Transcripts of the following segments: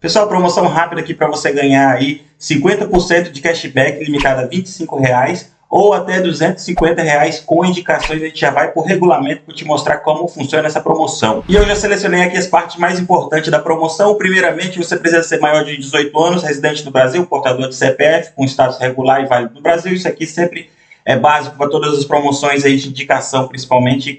Pessoal, promoção rápida aqui para você ganhar aí 50% de cashback limitado a 25 reais ou até 250 reais com indicações. A gente já vai por regulamento para te mostrar como funciona essa promoção. E eu já selecionei aqui as partes mais importantes da promoção. Primeiramente, você precisa ser maior de 18 anos, residente no Brasil, portador de CPF, com status regular e válido no Brasil. Isso aqui sempre é básico para todas as promoções aí de indicação, principalmente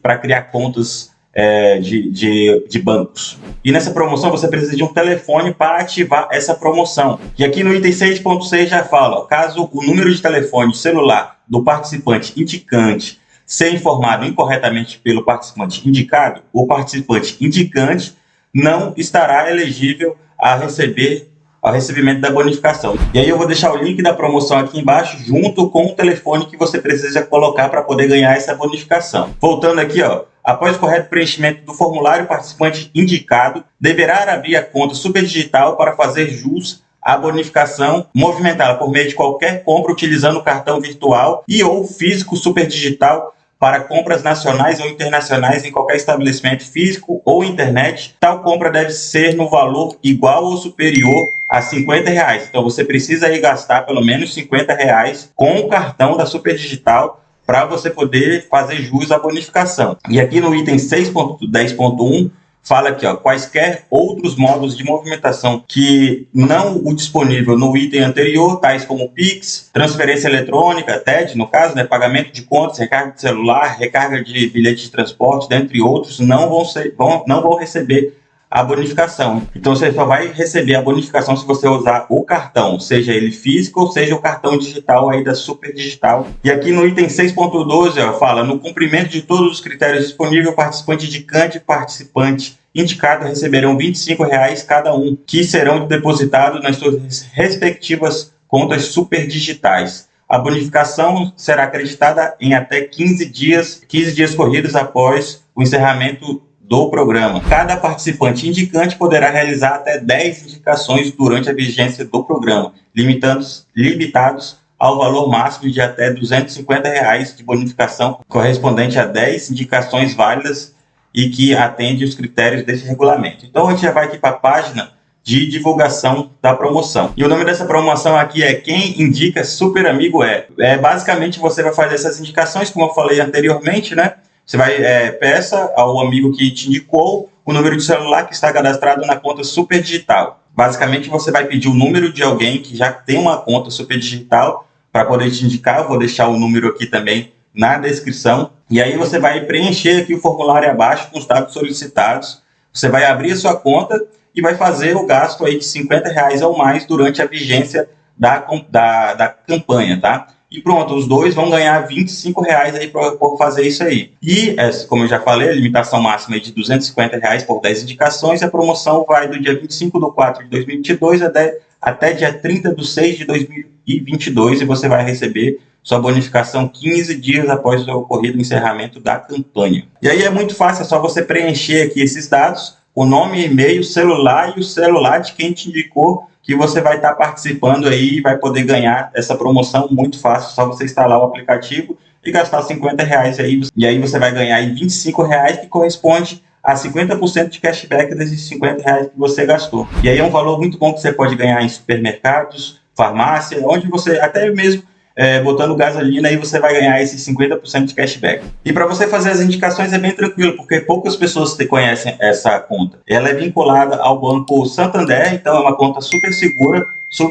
para criar contas é, de, de, de, bancos. E nessa promoção você precisa de um telefone para ativar essa promoção. E aqui no item 6.6 já fala, caso o número de telefone celular do participante indicante ser informado incorretamente pelo participante indicado, o participante indicante não estará elegível a receber ao recebimento da bonificação. E aí eu vou deixar o link da promoção aqui embaixo, junto com o telefone que você precisa colocar para poder ganhar essa bonificação. Voltando aqui, ó, após o correto preenchimento do formulário, o participante indicado deverá abrir a conta superdigital para fazer jus à bonificação movimentada por meio de qualquer compra utilizando o cartão virtual e ou físico superdigital para compras nacionais ou internacionais em qualquer estabelecimento físico ou internet. Tal compra deve ser no valor igual ou superior a 50 reais. Então você precisa aí gastar pelo menos 50 reais com o cartão da Superdigital para você poder fazer jus à bonificação. E aqui no item 6.10.1 fala aqui, ó, quaisquer outros modos de movimentação que não o disponível no item anterior, tais como Pix, transferência eletrônica, TED, no caso, né, pagamento de contas, recarga de celular, recarga de bilhete de transporte, dentre outros, não vão, ser, vão, não vão receber a bonificação. Então você só vai receber a bonificação se você usar o cartão, seja ele físico ou seja o cartão digital aí da Super Digital. E aqui no item 6.12 fala, no cumprimento de todos os critérios disponíveis, participante indicante e participante indicado receberão 25 reais cada um, que serão depositados nas suas respectivas contas super digitais. A bonificação será acreditada em até 15 dias, 15 dias corridos após o encerramento do programa. Cada participante indicante poderá realizar até 10 indicações durante a vigência do programa, limitados, limitados ao valor máximo de até 250 reais de bonificação correspondente a 10 indicações válidas e que atende os critérios desse regulamento. Então a gente já vai aqui para a página de divulgação da promoção. E o nome dessa promoção aqui é Quem Indica Super Amigo É. é basicamente você vai fazer essas indicações, como eu falei anteriormente, né? Você vai, é, peça ao amigo que te indicou o número de celular que está cadastrado na conta Super Digital. Basicamente, você vai pedir o número de alguém que já tem uma conta Super Digital para poder te indicar. Eu vou deixar o número aqui também na descrição. E aí você vai preencher aqui o formulário abaixo com os dados solicitados. Você vai abrir a sua conta e vai fazer o gasto aí de 50 reais ou mais durante a vigência da, da, da campanha, tá? E pronto, os dois vão ganhar 25 reais aí por, fazer isso aí. E, é, como eu já falei, a limitação máxima é de 250 reais por 10 indicações, a promoção vai do dia 25 de 4 de 2022 até, até dia 30 de 6 de 2022 e você vai receber sua bonificação 15 dias após o ocorrido encerramento da campanha. E aí é muito fácil, é só você preencher aqui esses dados, o nome, e-mail, celular e o celular de quem te indicou que você vai estar participando aí e vai poder ganhar essa promoção muito fácil, só você instalar o aplicativo e gastar 50 reais aí, e aí você vai ganhar aí 25 reais, que corresponde a 50% de cashback desses 50 reais que você gastou. E aí é um valor muito bom que você pode ganhar em supermercados, farmácia, onde você, até mesmo é, botando gasolina, aí você vai ganhar esses 50% de cashback. E para você fazer as indicações é bem tranquilo, porque poucas pessoas conhecem essa conta. Ela é vinculada ao Banco Santander, então é uma conta super segura,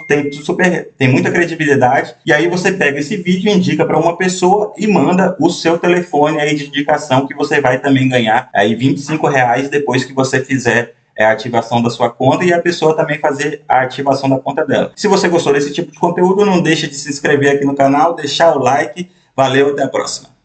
tem, super, tem muita credibilidade. E aí você pega esse vídeo, indica para uma pessoa e manda o seu telefone aí de indicação que você vai também ganhar aí 25 reais depois que você fizer é a ativação da sua conta e a pessoa também fazer a ativação da conta dela. Se você gostou desse tipo de conteúdo, não deixe de se inscrever aqui no canal, deixar o like. Valeu, até a próxima.